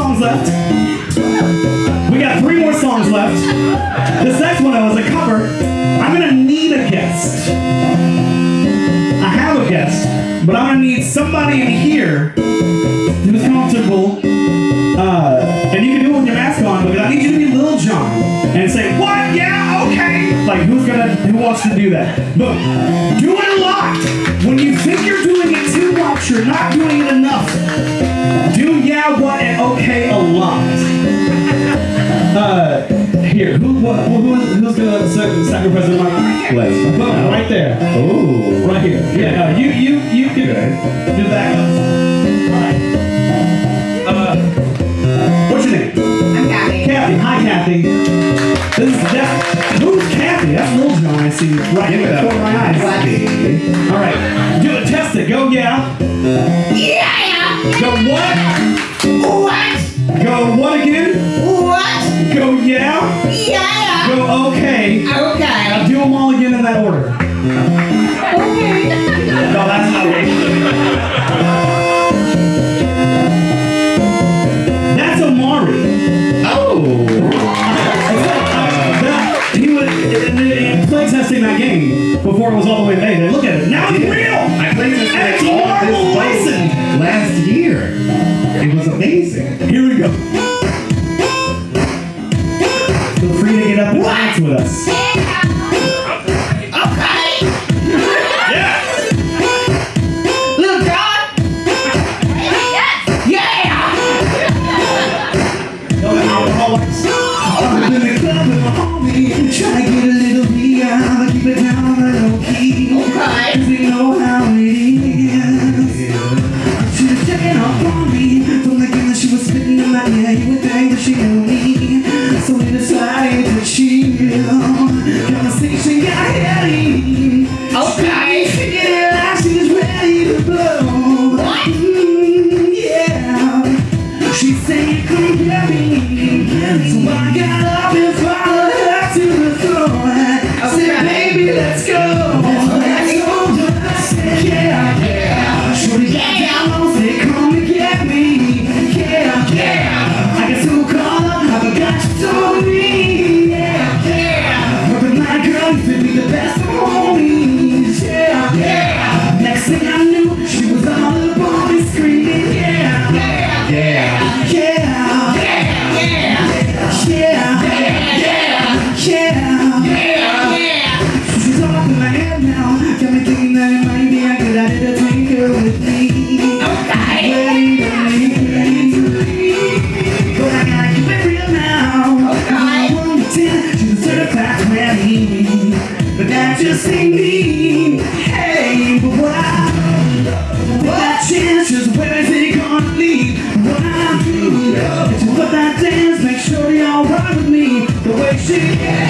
songs left. We got three more songs left. This next one though is a cover. I'm gonna need a guest. I have a guest, but I'm gonna need somebody in here who's comfortable. Uh, and you can do it with your mask on, but I need you to be Lil Jon and say, "What? Yeah, okay." Like who's gonna, who wants to do that? But do it a lot. When you think you're doing it too much, you're not doing it enough. Do yeah, what, and okay a lot. Uh, here, who, what, who, who's gonna sac- sacrifice the mic? Let's Boom, right there. Oh. Right here. Yeah, no, you you you can do This is that. Who's Kathy? That's Lil Jon. I see right Give in it the corner of my eyes. All right, do it. Test it. Go yeah. Yeah. Go what? What? Go what again? What? Go yeah. Yeah. Go okay. Okay. Now do them all again in that order. Okay. Testing that game before it was all the way made. And look at it. Now it's real. I played this And it's Marvel this last year. It was amazing. Here we go. Feel free to get up and dance with us. In my ear. You would think that she knew what chance, just where is it gonna lead? What I do is put that dance, make sure you're alright with me. The way she I'm